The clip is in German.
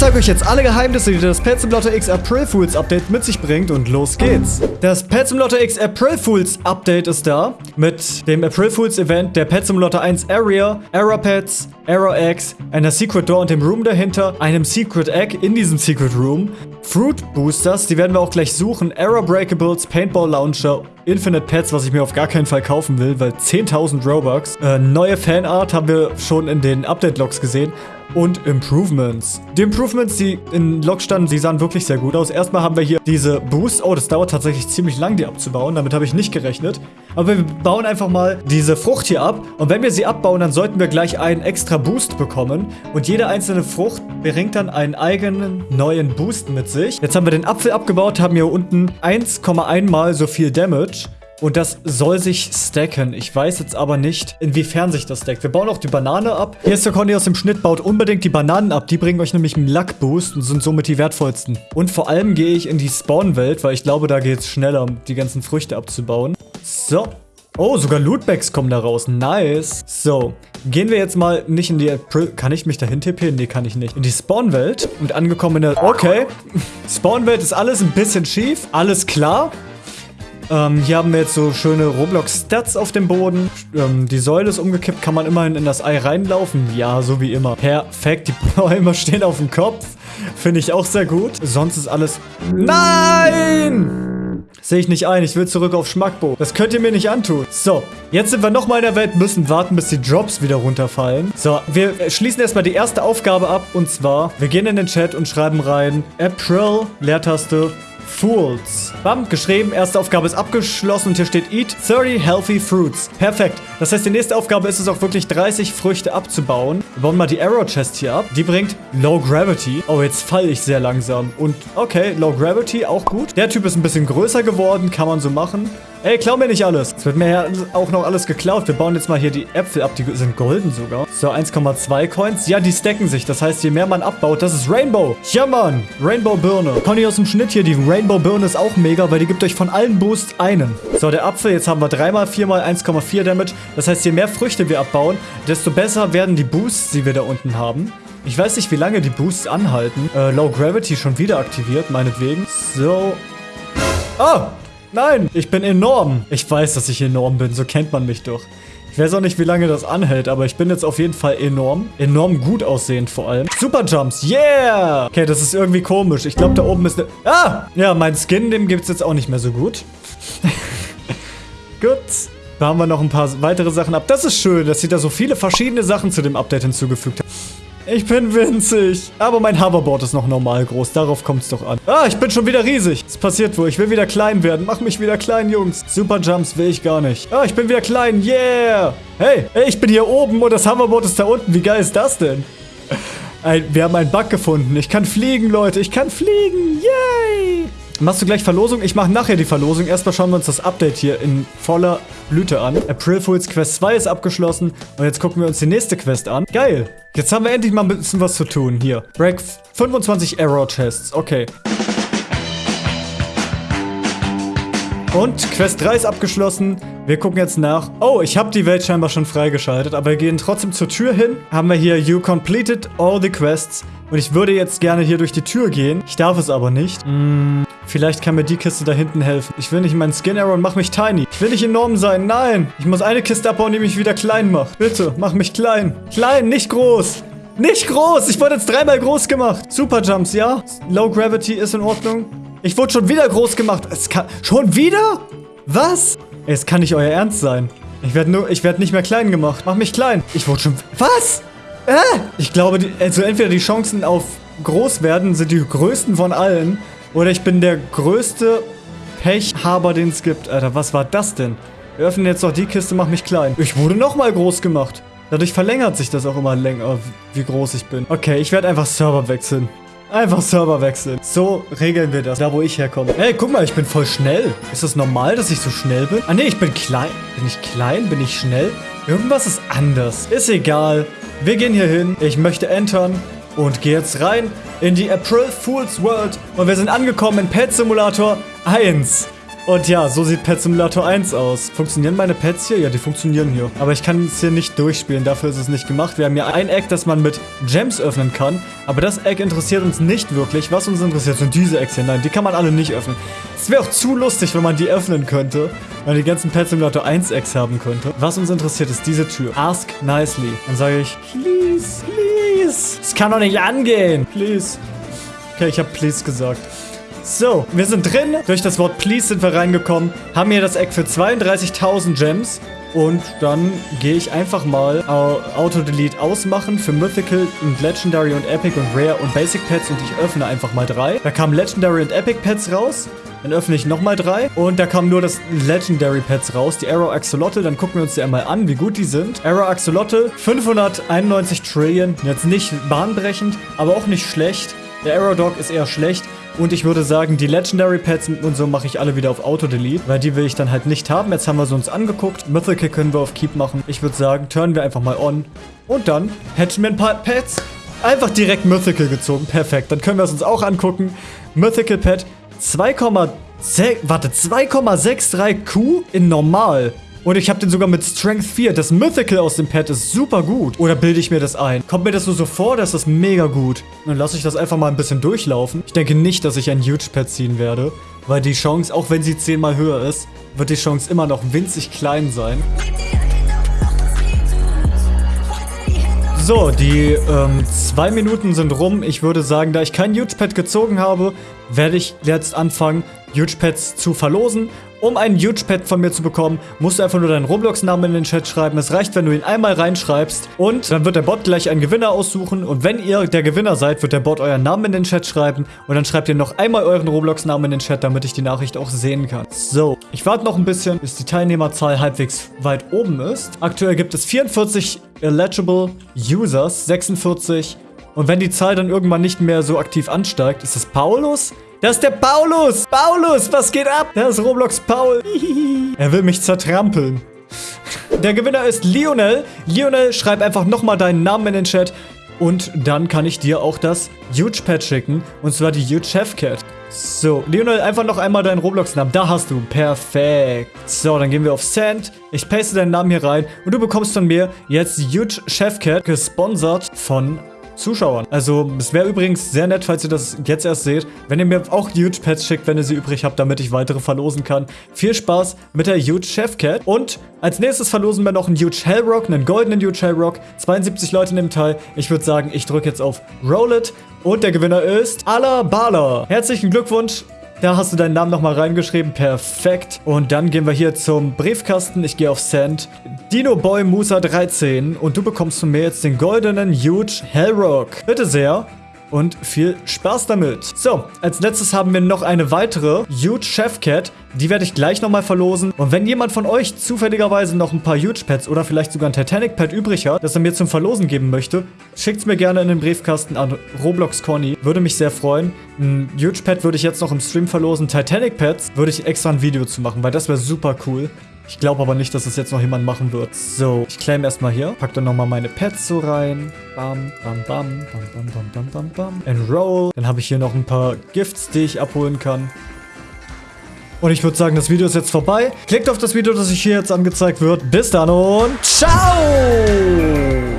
zeige euch jetzt alle Geheimnisse, die das Pet Simulator X April Fools Update mit sich bringt und los geht's. Das Pet Simulator X April Fools Update ist da mit dem April Fools Event, der Pet Simulator 1 Area, Error Pets, Error Eggs, einer Secret Door und dem Room dahinter, einem Secret Egg in diesem Secret Room, Fruit Boosters, die werden wir auch gleich suchen, Error Breakables, Paintball Launcher, Infinite Pets, was ich mir auf gar keinen Fall kaufen will, weil 10.000 Robux. Äh, neue Fanart haben wir schon in den Update-Logs gesehen und Improvements. Die Improvements, die in Log standen, die sahen wirklich sehr gut aus. Erstmal haben wir hier diese Boost. Oh, das dauert tatsächlich ziemlich lang, die abzubauen. Damit habe ich nicht gerechnet. Aber wir bauen einfach mal diese Frucht hier ab. Und wenn wir sie abbauen, dann sollten wir gleich einen extra Boost bekommen. Und jede einzelne Frucht bringt dann einen eigenen neuen Boost mit sich. Jetzt haben wir den Apfel abgebaut, haben hier unten 1,1 mal so viel Damage. Und das soll sich stacken. Ich weiß jetzt aber nicht, inwiefern sich das stackt. Wir bauen auch die Banane ab. Hier ist der Conny aus dem Schnitt. Baut unbedingt die Bananen ab. Die bringen euch nämlich einen Luck-Boost und sind somit die wertvollsten. Und vor allem gehe ich in die Spawn-Welt, weil ich glaube, da geht es schneller, die ganzen Früchte abzubauen. So. Oh, sogar Lootbags kommen da raus. Nice. So, gehen wir jetzt mal nicht in die... Kann ich mich dahin tippen? Nee, kann ich nicht. In die Spawn-Welt und angekommen in der... Okay. Spawn-Welt ist alles ein bisschen schief. Alles klar. Ähm, hier haben wir jetzt so schöne Roblox-Stats auf dem Boden. Ähm, die Säule ist umgekippt. Kann man immerhin in das Ei reinlaufen? Ja, so wie immer. Perfekt. Die Bäume stehen auf dem Kopf. Finde ich auch sehr gut. Sonst ist alles... Nein! Sehe ich nicht ein. Ich will zurück auf Schmackbo. Das könnt ihr mir nicht antun. So, jetzt sind wir nochmal in der Welt, müssen warten, bis die Drops wieder runterfallen. So, wir schließen erstmal die erste Aufgabe ab. Und zwar, wir gehen in den Chat und schreiben rein April, Leertaste, Fools. Bam, geschrieben, erste Aufgabe ist abgeschlossen und hier steht Eat 30 Healthy Fruits. Perfekt. Das heißt, die nächste Aufgabe ist es auch wirklich 30 Früchte abzubauen. Wir bauen mal die Arrow Chest hier ab. Die bringt Low Gravity. Oh, jetzt falle ich sehr langsam. Und okay, Low Gravity, auch gut. Der Typ ist ein bisschen größer geworden, kann man so machen. Ey, klau mir nicht alles. Es wird mir ja auch noch alles geklaut. Wir bauen jetzt mal hier die Äpfel ab. Die sind golden sogar. So, 1,2 Coins. Ja, die stacken sich. Das heißt, je mehr man abbaut, das ist Rainbow. Ja, Mann. Rainbow Birne. Conny aus dem Schnitt hier. Die Rainbow Birne ist auch mega, weil die gibt euch von allen Boosts einen. So, der Apfel. Jetzt haben wir 3 mal 4 mal 1,4 Damage. Das heißt, je mehr Früchte wir abbauen, desto besser werden die Boosts, die wir da unten haben. Ich weiß nicht, wie lange die Boosts anhalten. Äh, Low Gravity schon wieder aktiviert, meinetwegen. So. Oh, Nein, ich bin enorm. Ich weiß, dass ich enorm bin, so kennt man mich doch. Ich weiß auch nicht, wie lange das anhält, aber ich bin jetzt auf jeden Fall enorm. Enorm gut aussehend vor allem. Super Jumps, yeah! Okay, das ist irgendwie komisch. Ich glaube, da oben ist eine... Ah! Ja, mein Skin, dem gibt es jetzt auch nicht mehr so gut. gut. Da haben wir noch ein paar weitere Sachen ab. Das ist schön, dass sie da so viele verschiedene Sachen zu dem Update hinzugefügt haben. Ich bin winzig. Aber mein Hoverboard ist noch normal groß. Darauf kommt es doch an. Ah, ich bin schon wieder riesig. Was passiert wohl? Ich will wieder klein werden. Mach mich wieder klein, Jungs. Super Jumps will ich gar nicht. Ah, ich bin wieder klein. Yeah. Hey, hey, ich bin hier oben und das Hoverboard ist da unten. Wie geil ist das denn? Ein, wir haben einen Bug gefunden. Ich kann fliegen, Leute. Ich kann fliegen. Yay. Machst du gleich Verlosung? Ich mache nachher die Verlosung. Erstmal schauen wir uns das Update hier in voller Blüte an. April Fools Quest 2 ist abgeschlossen. Und jetzt gucken wir uns die nächste Quest an. Geil. Jetzt haben wir endlich mal ein bisschen was zu tun. Hier. Break 25 Error Chests. Okay. Und Quest 3 ist abgeschlossen. Wir gucken jetzt nach. Oh, ich habe die Welt scheinbar schon freigeschaltet, aber wir gehen trotzdem zur Tür hin. Haben wir hier You completed all the quests. Und ich würde jetzt gerne hier durch die Tür gehen. Ich darf es aber nicht. Hm, vielleicht kann mir die Kiste da hinten helfen. Ich will nicht meinen Skin Arrow und mach mich tiny. Ich will nicht enorm sein. Nein. Ich muss eine Kiste abbauen, die mich wieder klein macht. Bitte, mach mich klein. Klein, nicht groß. Nicht groß. Ich wurde jetzt dreimal groß gemacht. Super Jumps, ja? Low Gravity ist in Ordnung. Ich wurde schon wieder groß gemacht. Es kann... Schon wieder? Was? Es kann nicht euer Ernst sein. Ich werde nur... Ich werde nicht mehr klein gemacht. Mach mich klein. Ich wurde schon... Was? Äh? Ich glaube, die, also entweder die Chancen auf groß werden sind die größten von allen. Oder ich bin der größte Pechhaber, den es gibt. Alter, was war das denn? Wir öffnen jetzt noch die Kiste, mach mich klein. Ich wurde nochmal groß gemacht. Dadurch verlängert sich das auch immer länger, wie groß ich bin. Okay, ich werde einfach Server wechseln. Einfach Server wechseln. So regeln wir das, da wo ich herkomme. Ey, guck mal, ich bin voll schnell. Ist das normal, dass ich so schnell bin? Ah, nee, ich bin klein. Bin ich klein? Bin ich schnell? Irgendwas ist anders. Ist egal. Wir gehen hier hin. Ich möchte entern. Und gehe jetzt rein in die April Fool's World. Und wir sind angekommen in Pet Simulator 1. Und ja, so sieht Pet Simulator 1 aus. Funktionieren meine Pets hier? Ja, die funktionieren hier. Aber ich kann es hier nicht durchspielen, dafür ist es nicht gemacht. Wir haben hier ein Eck, das man mit Gems öffnen kann. Aber das Eck interessiert uns nicht wirklich. Was uns interessiert, sind diese Ecks hier. Nein, die kann man alle nicht öffnen. Es wäre auch zu lustig, wenn man die öffnen könnte. Wenn man die ganzen Pet Simulator 1 Ecks haben könnte. Was uns interessiert, ist diese Tür. Ask nicely. Dann sage ich, please, please. Es kann doch nicht angehen. Please. Okay, ich habe please gesagt. So, wir sind drin. Durch das Wort Please sind wir reingekommen. Haben hier das Eck für 32.000 Gems. Und dann gehe ich einfach mal Auto-Delete ausmachen für Mythical und Legendary und Epic und Rare und Basic Pets und ich öffne einfach mal drei. Da kamen Legendary und Epic Pets raus. Dann öffne ich nochmal drei. Und da kamen nur das Legendary Pets raus, die Arrow Axolotl. Dann gucken wir uns die einmal an, wie gut die sind. Arrow Axolotl, 591 Trillion. Jetzt nicht bahnbrechend, aber auch nicht schlecht. Der Arrow Dog ist eher schlecht. Und ich würde sagen, die Legendary Pets und so mache ich alle wieder auf Auto-Delete, weil die will ich dann halt nicht haben. Jetzt haben wir sie uns angeguckt. Mythical können wir auf Keep machen. Ich würde sagen, turnen wir einfach mal on. Und dann hätten wir ein paar Pets. Einfach direkt Mythical gezogen. Perfekt. Dann können wir es uns auch angucken. Mythical Pet 2,6... Warte, 2,63 Q in normal. Und ich habe den sogar mit Strength 4. Das Mythical aus dem Pad ist super gut. Oder bilde ich mir das ein? Kommt mir das nur so vor, dass das mega gut. Dann lasse ich das einfach mal ein bisschen durchlaufen. Ich denke nicht, dass ich ein Huge Pad ziehen werde. Weil die Chance, auch wenn sie zehnmal höher ist, wird die Chance immer noch winzig klein sein. So, die ähm, zwei Minuten sind rum. Ich würde sagen, da ich kein Huge Pad gezogen habe, werde ich jetzt anfangen, Huge Pads zu verlosen um einen Huge Pet von mir zu bekommen, musst du einfach nur deinen Roblox-Namen in den Chat schreiben. Es reicht, wenn du ihn einmal reinschreibst und dann wird der Bot gleich einen Gewinner aussuchen. Und wenn ihr der Gewinner seid, wird der Bot euren Namen in den Chat schreiben und dann schreibt ihr noch einmal euren Roblox-Namen in den Chat, damit ich die Nachricht auch sehen kann. So, ich warte noch ein bisschen, bis die Teilnehmerzahl halbwegs weit oben ist. Aktuell gibt es 44 eligible Users, 46 und wenn die Zahl dann irgendwann nicht mehr so aktiv ansteigt, ist es Paulus? Das ist der Paulus. Paulus, was geht ab? Das ist Roblox Paul. er will mich zertrampeln. Der Gewinner ist Lionel. Lionel, schreib einfach nochmal deinen Namen in den Chat. Und dann kann ich dir auch das Huge Pet schicken. Und zwar die Huge Chef Cat. So, Lionel, einfach noch einmal deinen Roblox-Namen. Da hast du. Perfekt. So, dann gehen wir auf Send. Ich paste deinen Namen hier rein. Und du bekommst von mir jetzt Huge Chef Cat, gesponsert von Zuschauern. Also es wäre übrigens sehr nett, falls ihr das jetzt erst seht, wenn ihr mir auch Huge Pets schickt, wenn ihr sie übrig habt, damit ich weitere verlosen kann. Viel Spaß mit der Huge Chef Cat. Und als nächstes verlosen wir noch einen Huge Hellrock, einen goldenen Huge Hellrock. 72 Leute dem Teil. Ich würde sagen, ich drücke jetzt auf Roll It. Und der Gewinner ist Alabala. Herzlichen Glückwunsch. Da hast du deinen Namen nochmal reingeschrieben. Perfekt. Und dann gehen wir hier zum Briefkasten. Ich gehe auf Send. Dino Boy Musa 13. Und du bekommst von mir jetzt den goldenen Huge Hellrock. Bitte sehr und viel Spaß damit. So, als letztes haben wir noch eine weitere Huge Chef Cat. Die werde ich gleich nochmal verlosen. Und wenn jemand von euch zufälligerweise noch ein paar Huge Pets oder vielleicht sogar ein Titanic Pet übrig hat, das er mir zum Verlosen geben möchte, schickt es mir gerne in den Briefkasten an Roblox Conny. Würde mich sehr freuen. Ein Huge Pet würde ich jetzt noch im Stream verlosen. Titanic Pets würde ich extra ein Video zu machen, weil das wäre super cool. Ich glaube aber nicht, dass das jetzt noch jemand machen wird. So, ich claim erstmal hier. Pack dann nochmal meine Pets so rein. Bam, bam, bam, bam, bam, bam, bam, bam, bam. Enroll. Dann habe ich hier noch ein paar Gifts, die ich abholen kann. Und ich würde sagen, das Video ist jetzt vorbei. Klickt auf das Video, das sich hier jetzt angezeigt wird. Bis dann und ciao!